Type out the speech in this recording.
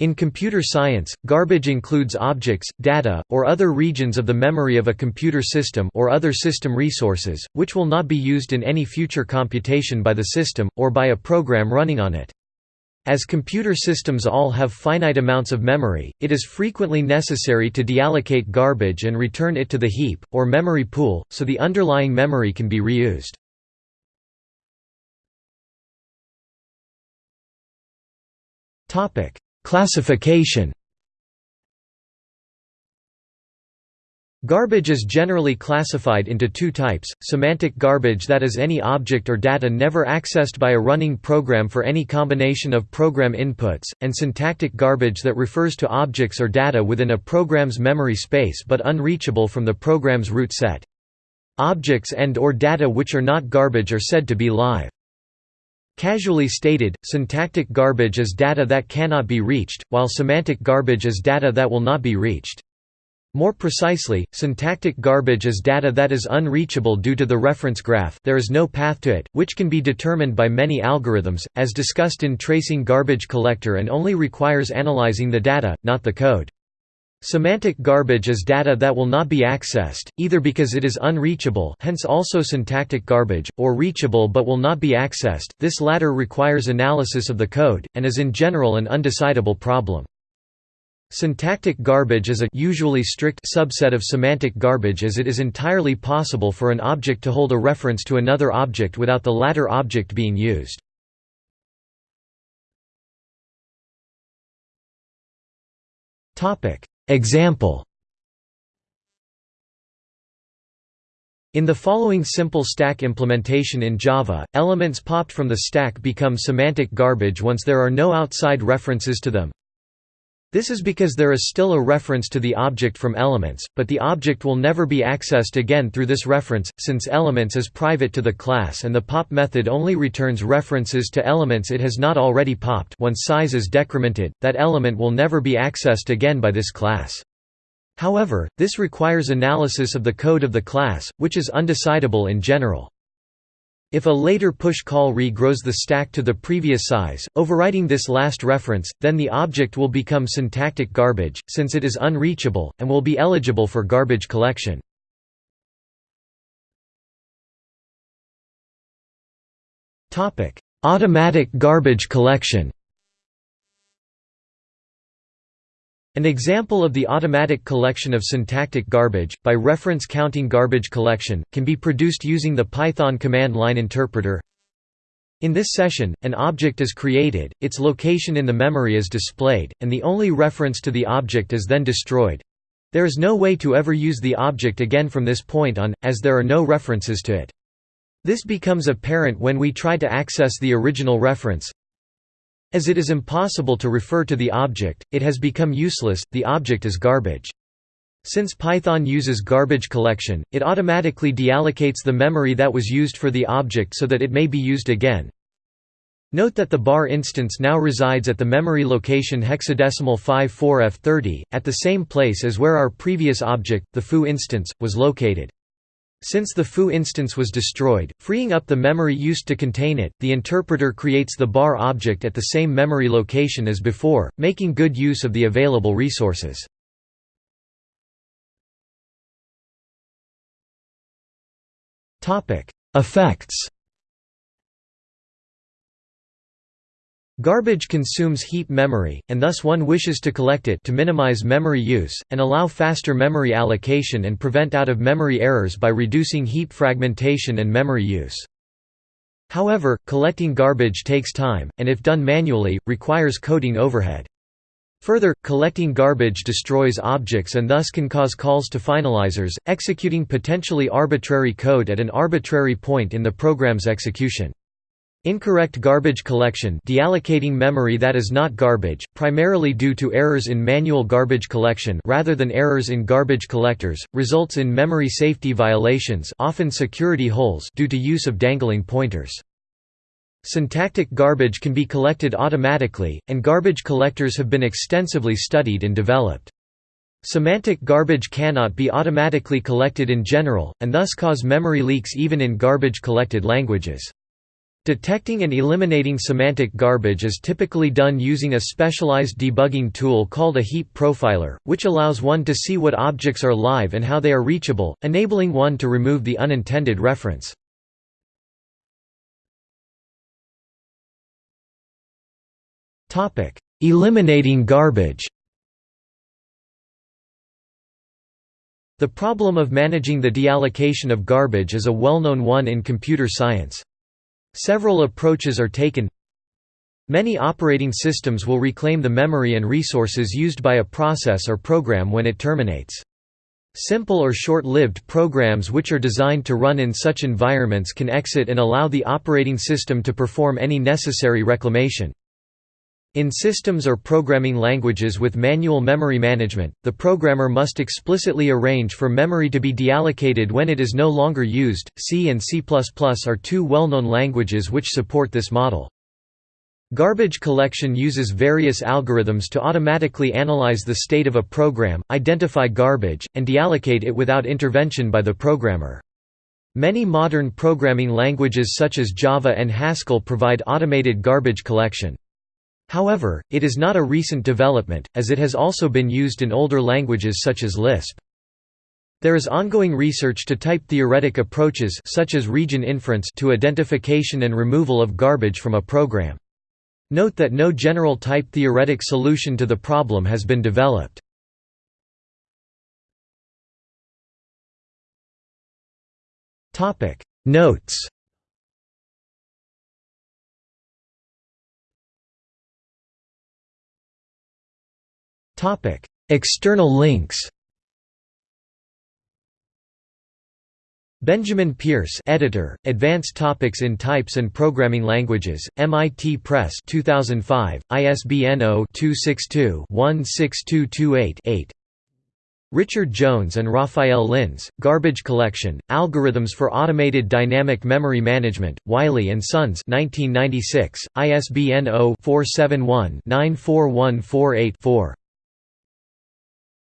In computer science, garbage includes objects, data, or other regions of the memory of a computer system or other system resources, which will not be used in any future computation by the system, or by a program running on it. As computer systems all have finite amounts of memory, it is frequently necessary to deallocate garbage and return it to the heap, or memory pool, so the underlying memory can be reused. Classification Garbage is generally classified into two types, semantic garbage that is any object or data never accessed by a running program for any combination of program inputs, and syntactic garbage that refers to objects or data within a program's memory space but unreachable from the program's root set. Objects and or data which are not garbage are said to be live. Casually stated, syntactic garbage is data that cannot be reached, while semantic garbage is data that will not be reached. More precisely, syntactic garbage is data that is unreachable due to the reference graph there is no path to it, which can be determined by many algorithms, as discussed in tracing garbage collector and only requires analyzing the data, not the code. Semantic garbage is data that will not be accessed, either because it is unreachable hence also syntactic garbage, or reachable but will not be accessed, this latter requires analysis of the code, and is in general an undecidable problem. Syntactic garbage is a usually strict subset of semantic garbage as it is entirely possible for an object to hold a reference to another object without the latter object being used. Topic Example In the following simple stack implementation in Java, elements popped from the stack become semantic garbage once there are no outside references to them. This is because there is still a reference to the object from elements, but the object will never be accessed again through this reference, since elements is private to the class and the pop method only returns references to elements it has not already popped once size is decremented, that element will never be accessed again by this class. However, this requires analysis of the code of the class, which is undecidable in general. If a later push call regrows the stack to the previous size, overwriting this last reference, then the object will become syntactic garbage, since it is unreachable, and will be eligible for garbage collection. Automatic garbage collection An example of the automatic collection of syntactic garbage, by reference counting garbage collection, can be produced using the Python command line interpreter. In this session, an object is created, its location in the memory is displayed, and the only reference to the object is then destroyed. There is no way to ever use the object again from this point on, as there are no references to it. This becomes apparent when we try to access the original reference, as it is impossible to refer to the object, it has become useless, the object is garbage. Since Python uses garbage collection, it automatically deallocates the memory that was used for the object so that it may be used again. Note that the bar instance now resides at the memory location hexadecimal 54F30, at the same place as where our previous object, the foo instance, was located. Since the foo instance was destroyed, freeing up the memory used to contain it, the interpreter creates the bar object at the same memory location as before, making good use of the available resources. Effects Garbage consumes heap memory, and thus one wishes to collect it to minimize memory use, and allow faster memory allocation and prevent out-of-memory errors by reducing heap fragmentation and memory use. However, collecting garbage takes time, and if done manually, requires coding overhead. Further, collecting garbage destroys objects and thus can cause calls to finalizers, executing potentially arbitrary code at an arbitrary point in the program's execution. Incorrect garbage collection deallocating memory that is not garbage, primarily due to errors in manual garbage collection rather than errors in garbage collectors, results in memory safety violations often security holes due to use of dangling pointers. Syntactic garbage can be collected automatically, and garbage collectors have been extensively studied and developed. Semantic garbage cannot be automatically collected in general, and thus cause memory leaks even in garbage-collected languages. Detecting and eliminating semantic garbage is typically done using a specialized debugging tool called a heap profiler, which allows one to see what objects are live and how they are reachable, enabling one to remove the unintended reference. Eliminating garbage The problem of managing the deallocation of garbage is a well-known one in computer science. Several approaches are taken. Many operating systems will reclaim the memory and resources used by a process or program when it terminates. Simple or short-lived programs which are designed to run in such environments can exit and allow the operating system to perform any necessary reclamation. In systems or programming languages with manual memory management, the programmer must explicitly arrange for memory to be deallocated when it is no longer used. C and C++ are two well-known languages which support this model. Garbage collection uses various algorithms to automatically analyze the state of a program, identify garbage, and deallocate it without intervention by the programmer. Many modern programming languages such as Java and Haskell provide automated garbage collection. However, it is not a recent development, as it has also been used in older languages such as Lisp. There is ongoing research to type theoretic approaches such as region inference to identification and removal of garbage from a program. Note that no general type theoretic solution to the problem has been developed. Notes External links Benjamin Pierce editor, Advanced Topics in Types and Programming Languages, MIT Press 2005, ISBN 0-262-16228-8 Richard Jones and Rafael Lins, Garbage Collection, Algorithms for Automated Dynamic Memory Management, Wiley & Sons 1996, ISBN 0-471-94148-4